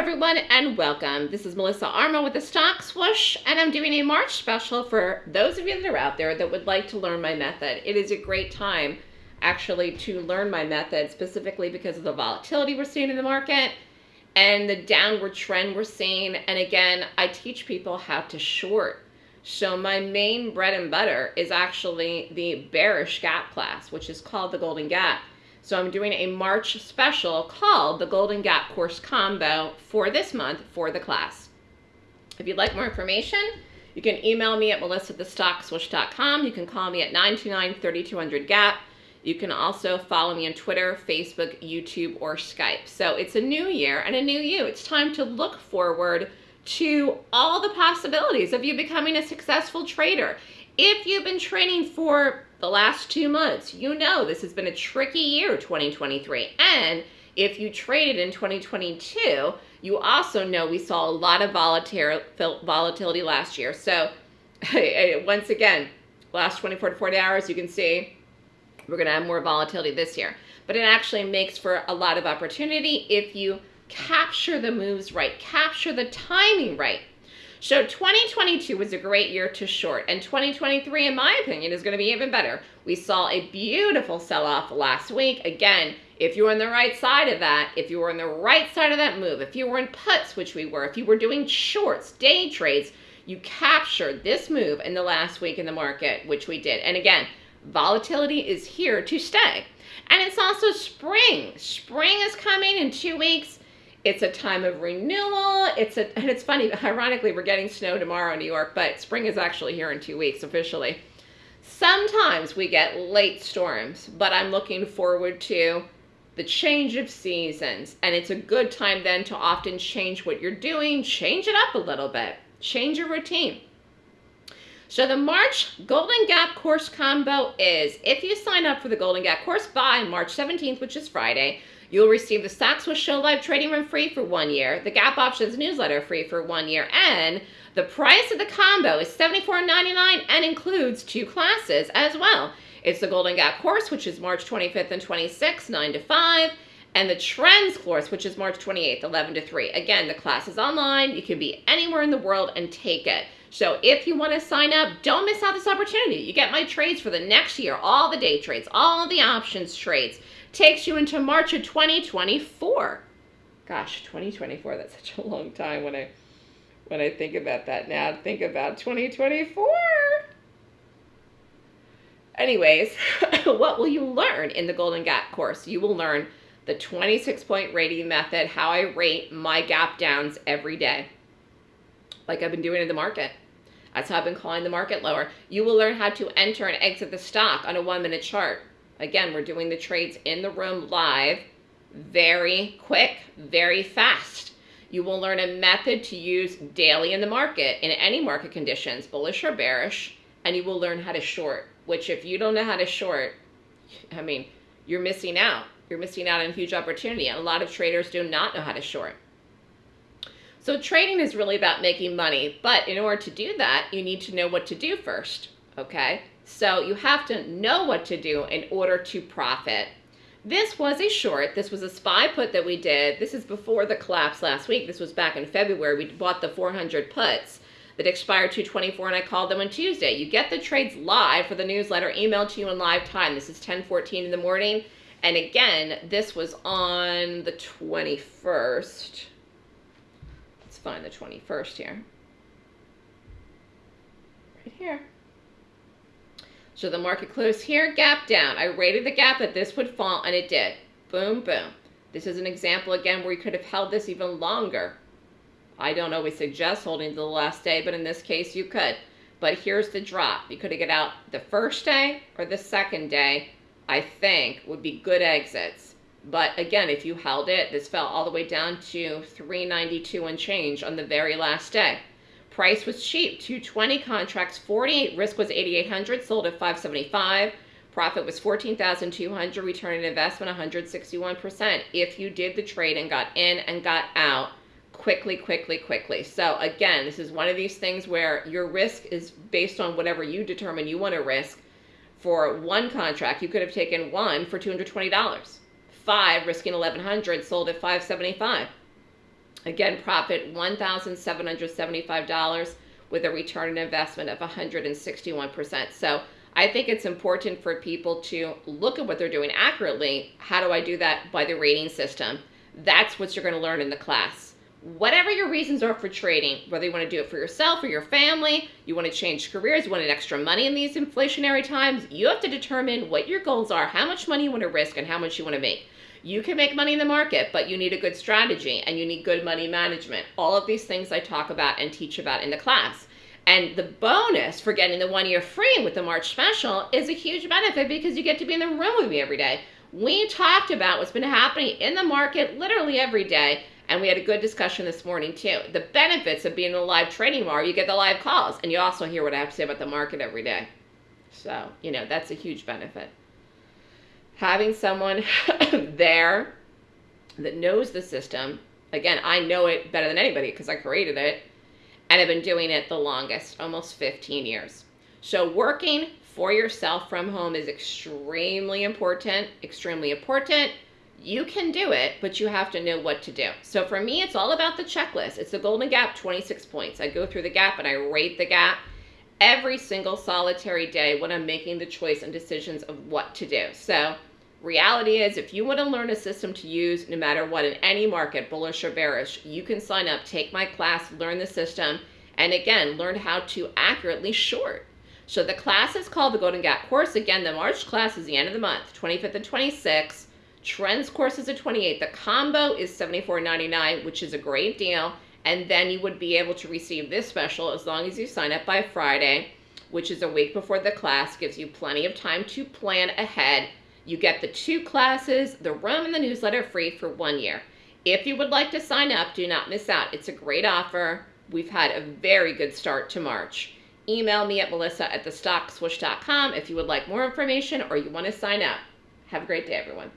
everyone, and welcome. This is Melissa Armo with the Stock Swoosh, and I'm doing a March special for those of you that are out there that would like to learn my method. It is a great time, actually, to learn my method, specifically because of the volatility we're seeing in the market and the downward trend we're seeing. And again, I teach people how to short. So my main bread and butter is actually the bearish gap class, which is called the Golden Gap. So I'm doing a March special called the Golden Gap Course Combo for this month for the class. If you'd like more information, you can email me at melissa@thestockswoosh.com. You can call me at 929-3200-GAP. You can also follow me on Twitter, Facebook, YouTube, or Skype. So it's a new year and a new you. It's time to look forward to all the possibilities of you becoming a successful trader. If you've been training for the last two months, you know this has been a tricky year, 2023. And if you traded in 2022, you also know we saw a lot of volatility last year. So once again, last 24 to 40 hours, you can see we're going to have more volatility this year. But it actually makes for a lot of opportunity if you capture the moves right, capture the timing right. So 2022 was a great year to short, and 2023, in my opinion, is going to be even better. We saw a beautiful sell-off last week. Again, if you were on the right side of that, if you were on the right side of that move, if you were in puts, which we were, if you were doing shorts, day trades, you captured this move in the last week in the market, which we did. And again, volatility is here to stay. And it's also spring. Spring is coming in two weeks. It's a time of renewal. It's a, and it's funny, ironically, we're getting snow tomorrow in New York, but spring is actually here in two weeks officially. Sometimes we get late storms, but I'm looking forward to the change of seasons. And it's a good time then to often change what you're doing, change it up a little bit, change your routine. So the March Golden Gap course combo is, if you sign up for the Golden Gap course by March 17th, which is Friday, You'll receive the Stock Swoosh Show Live Trading Room free for one year, the Gap Options newsletter free for one year, and the price of the combo is $74.99 and includes two classes as well. It's the Golden Gap course, which is March 25th and 26th, 9 to 5, and the Trends course, which is March 28th, 11 to 3. Again, the class is online. You can be anywhere in the world and take it. So if you want to sign up, don't miss out this opportunity. You get my trades for the next year, all the day trades, all the options trades takes you into March of 2024. Gosh, 2024, that's such a long time when I when I think about that now. Think about 2024. Anyways, what will you learn in the Golden Gap course? You will learn the 26 point rating method, how I rate my gap downs every day, like I've been doing in the market. That's how I've been calling the market lower. You will learn how to enter and exit the stock on a one minute chart. Again, we're doing the trades in the room live, very quick, very fast. You will learn a method to use daily in the market, in any market conditions, bullish or bearish, and you will learn how to short, which if you don't know how to short, I mean, you're missing out. You're missing out on a huge opportunity. And a lot of traders do not know how to short. So trading is really about making money, but in order to do that, you need to know what to do first, okay? So you have to know what to do in order to profit. This was a short. This was a SPY put that we did. This is before the collapse last week. This was back in February. We bought the 400 puts that expired 224 and I called them on Tuesday. You get the trades live for the newsletter emailed to you in live time. This is 1014 in the morning. And again, this was on the 21st. Let's find the 21st here. Right here. So the market closed here, gap down. I rated the gap that this would fall, and it did. Boom, boom. This is an example, again, where you could have held this even longer. I don't always suggest holding to the last day, but in this case, you could. But here's the drop. You could have get out the first day or the second day, I think, would be good exits. But again, if you held it, this fell all the way down to 392 and change on the very last day. Price was cheap, 220 contracts, 48, risk was 8,800, sold at 575. Profit was 14,200, return on investment 161%. If you did the trade and got in and got out quickly, quickly, quickly. So again, this is one of these things where your risk is based on whatever you determine you want to risk. For one contract, you could have taken one for $220. Five, risking 1100 sold at 575 Again, profit $1,775 with a return on investment of 161%. So I think it's important for people to look at what they're doing accurately. How do I do that? By the rating system. That's what you're going to learn in the class. Whatever your reasons are for trading, whether you want to do it for yourself or your family, you want to change careers, you want an extra money in these inflationary times, you have to determine what your goals are, how much money you want to risk, and how much you want to make. You can make money in the market, but you need a good strategy and you need good money management. All of these things I talk about and teach about in the class. And the bonus for getting the one year free with the March special is a huge benefit because you get to be in the room with me every day. We talked about what's been happening in the market literally every day, and we had a good discussion this morning too. The benefits of being in a live trading bar, you get the live calls, and you also hear what I have to say about the market every day. So, you know, that's a huge benefit. Having someone there that knows the system, again, I know it better than anybody because I created it and have been doing it the longest, almost 15 years. So working for yourself from home is extremely important, extremely important. You can do it, but you have to know what to do. So for me, it's all about the checklist. It's the Golden Gap 26 points. I go through the gap and I rate the gap every single solitary day when I'm making the choice and decisions of what to do. So reality is if you want to learn a system to use no matter what in any market bullish or bearish you can sign up take my class learn the system and again learn how to accurately short. So the class is called the golden gap course. Again the march class is the end of the month 25th and 26th trends course is the 28th the combo is $74.99 which is a great deal. And then you would be able to receive this special as long as you sign up by friday which is a week before the class gives you plenty of time to plan ahead you get the two classes, the room, and the newsletter free for one year. If you would like to sign up, do not miss out. It's a great offer. We've had a very good start to March. Email me at melissa at thestockswoosh.com if you would like more information or you want to sign up. Have a great day, everyone.